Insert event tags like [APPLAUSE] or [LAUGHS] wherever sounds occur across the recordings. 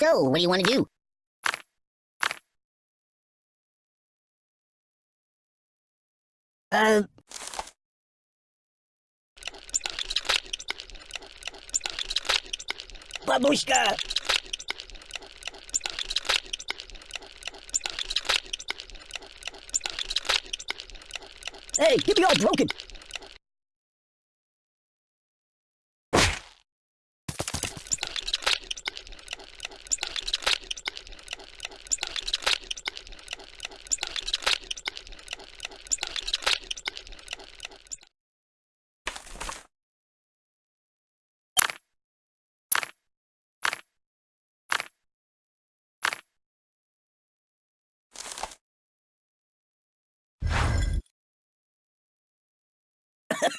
So, what do you want to do? Uh... Babushka! Hey, get me all broken!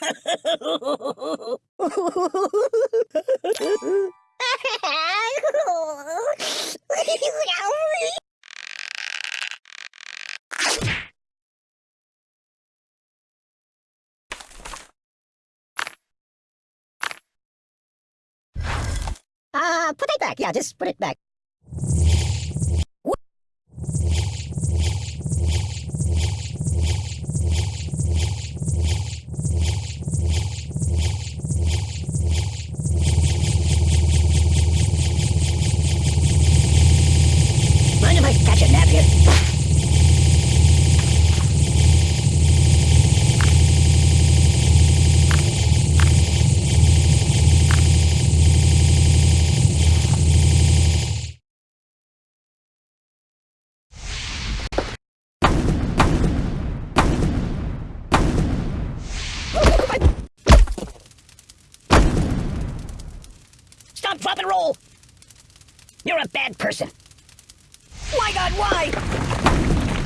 [LAUGHS] Uh, put it back. Yeah, just put it back. Mind if I catch a nap here? Stop, drop, and roll! You're a bad person. My god, why?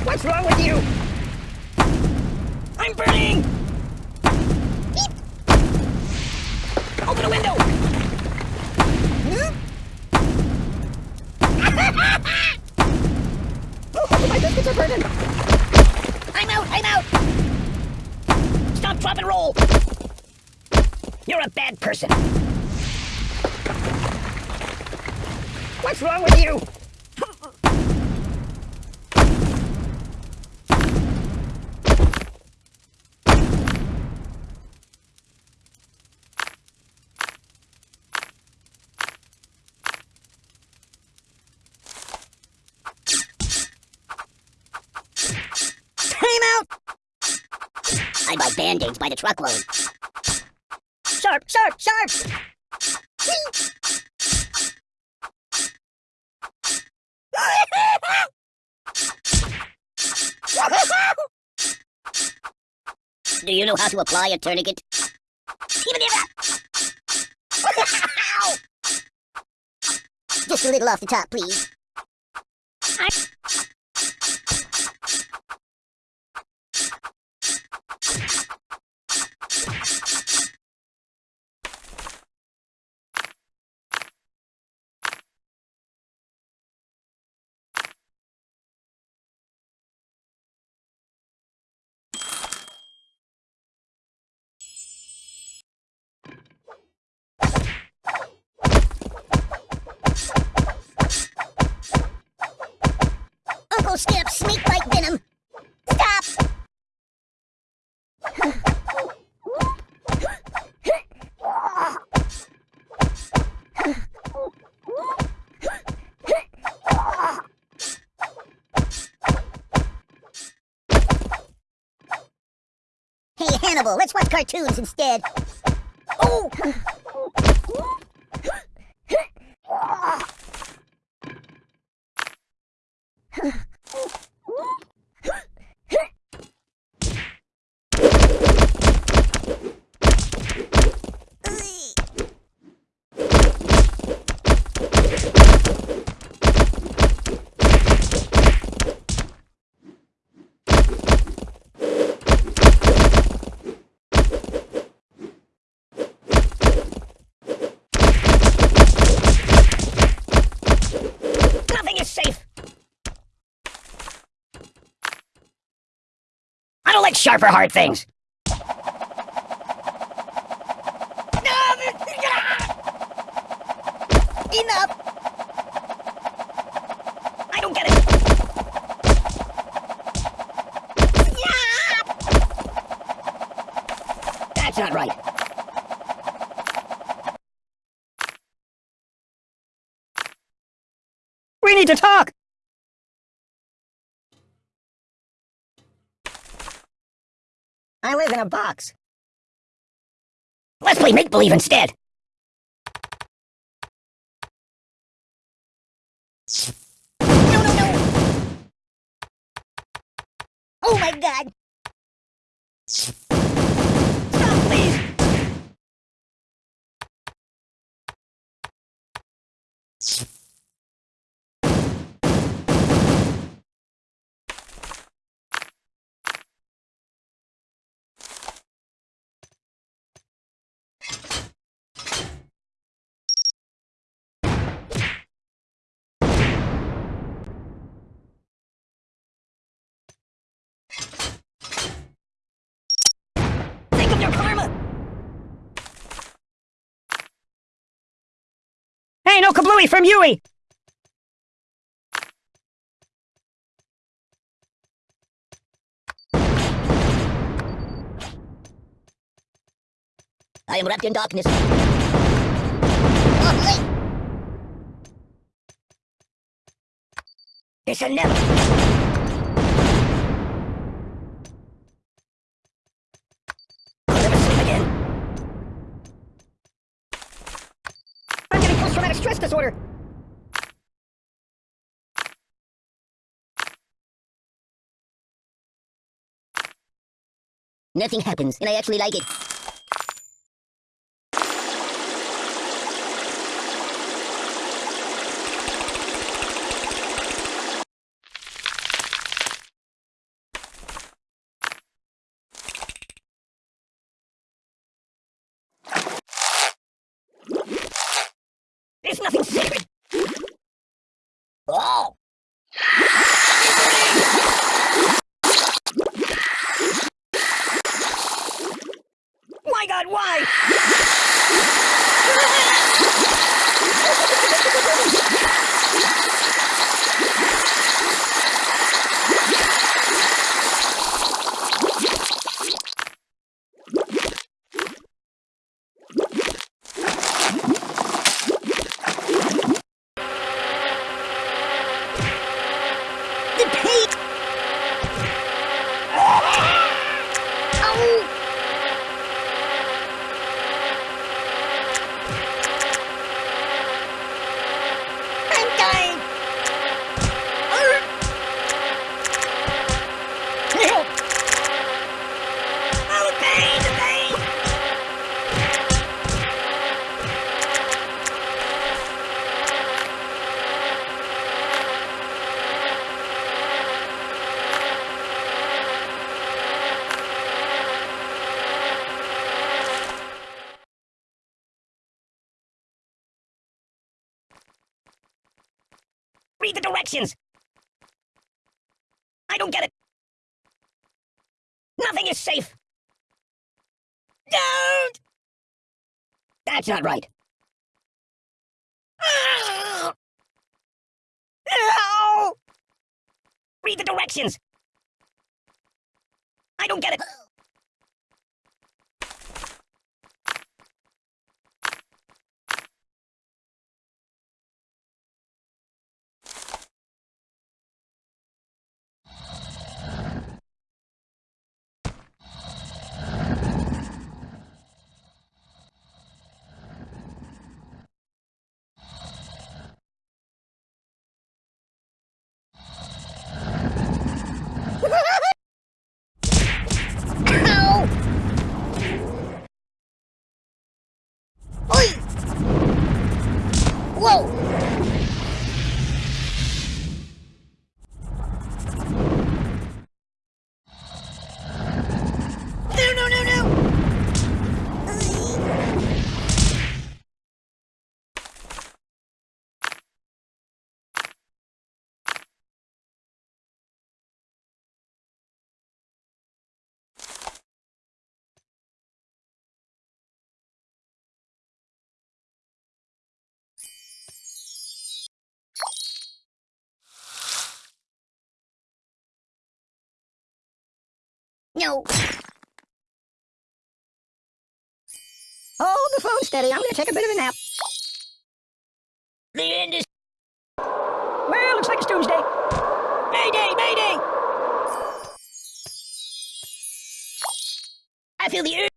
What's wrong with you? I'm burning! Beep. Open a window! [LAUGHS] oh, my biscuits are burning! I'm out, I'm out! Stop, drop, and roll! You're a bad person. What's wrong with you? I buy band-aids by the truckload. Sharp, sharp, sharp! Do you know how to apply a tourniquet? Just a little off the top, please. Let's watch cartoons instead. Oh! sharper hard things. Enough! I don't get it. Yeah. That's not right. We need to talk! In a box. Let's play make-believe instead! No, no, no! Oh my god! Stop, please! Think your karma! Hey, no kablooey from Yui! I am wrapped in darkness. This will never... stress disorder. Nothing happens, and I actually like it. Nothing sacred. Oh! My god, why? Help! Oh! Read the directions! I don't get it! Nothing is safe! Don't! That's not right. Ah! Ow! Ow! Read the directions! I don't get it! No. Hold the phone steady. I'm gonna take a bit of a nap. The end is. Where like it's doomsday. Mayday, mayday! I feel the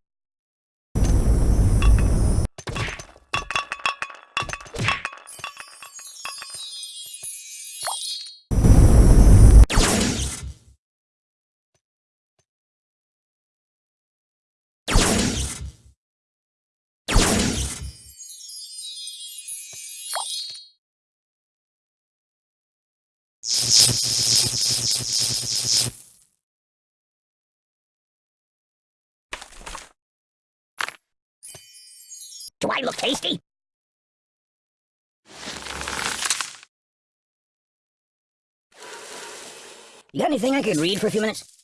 Do I look tasty? You got anything I could read for a few minutes?